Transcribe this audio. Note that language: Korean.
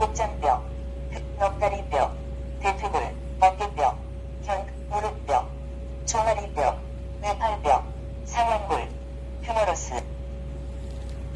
복장뼈, 넉다리뼈, 대퇴골, 어깨뼈, 견, 무릎뼈, 종아리뼈, 외파